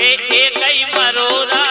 ए ए कई मरोरा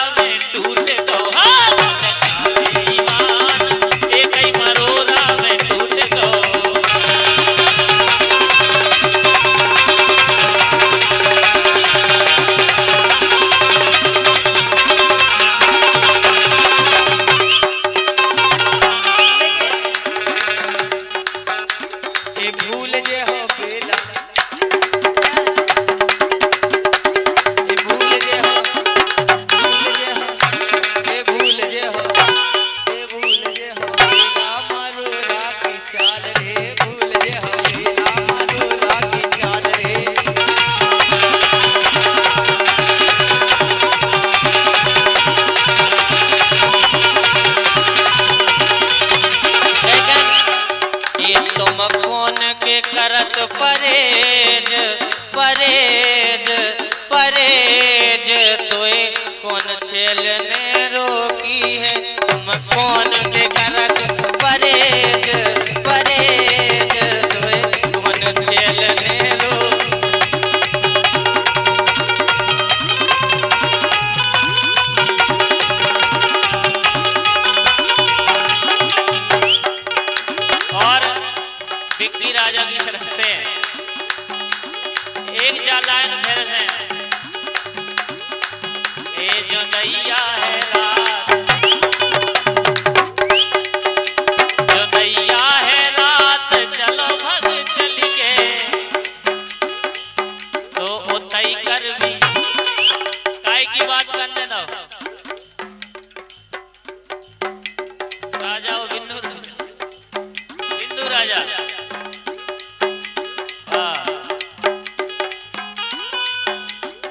करत Perez Perez Perez. तोय कौन छेलने रोकी है? तुम कौन राजा हाँ।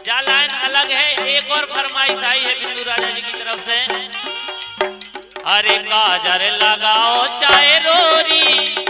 जा लाइन अलग है, एक और फरमाइश आई है बिंदु राजा जी की तरफ़ से। अरे काजर लगाओ चाहे रोरी।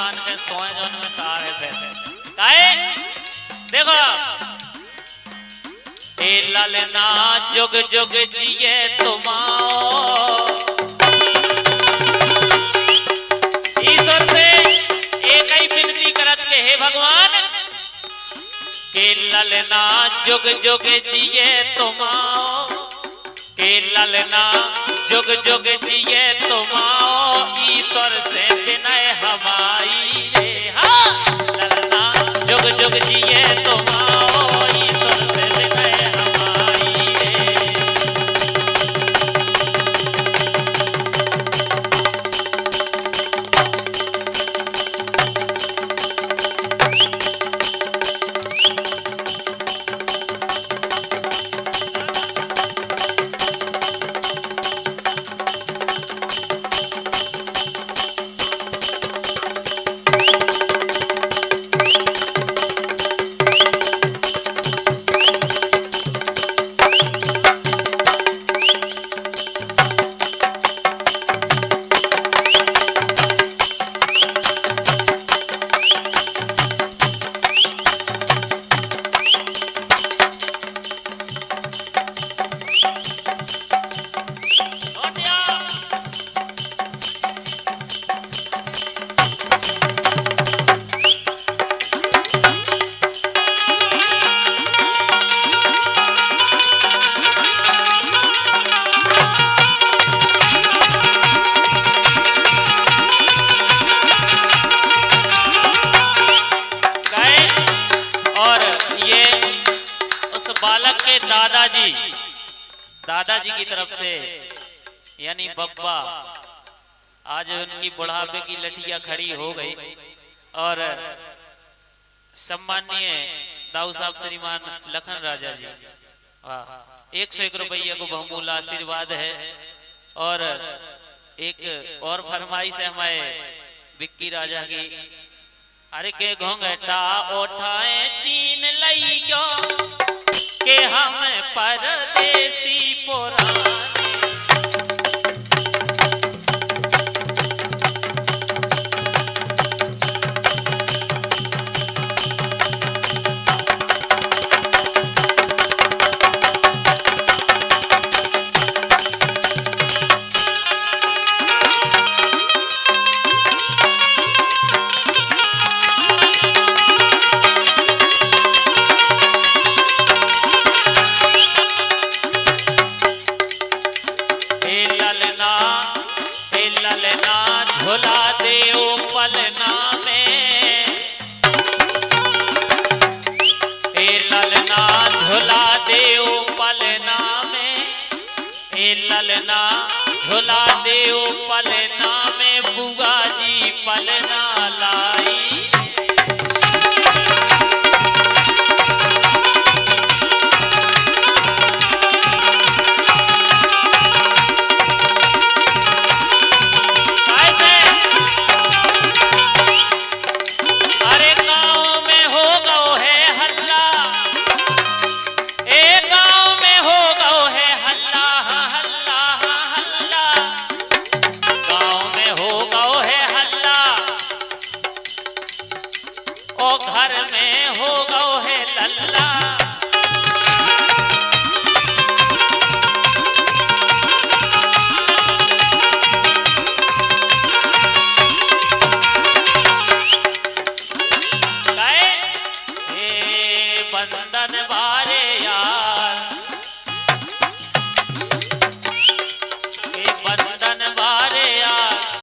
संतान के सोए जोन में सहारे थे काहे देखो। ए ललना जुग जुग जिए तुम्हाओ ईश्वर से एक ही विनती करत के हे भगवान के ललना जुग जुग जिए तुम्हाओ के ललना जुग जुग जिए तो तुम आओ ईश्वर से बिना हमारी पिताजी दादाजी दादाजी की तरफ़ से, यानी बब्बा, आज उनकी बुढ़ापे की लठिया खड़ी हो गई। और सम्मानीय दाऊ साहब श्रीमान लखन राजा जी एक सौ एक रुपये को बहुमूल्य आशीर्वाद है। और एक और फरमाइश है हमारे विक्की राजा की अरे के घोंघटा उठाए, चीन लई क्यों के हम परदेसी पुराने हे झोला झुला दे पलना में बुआ जी पलना लाई।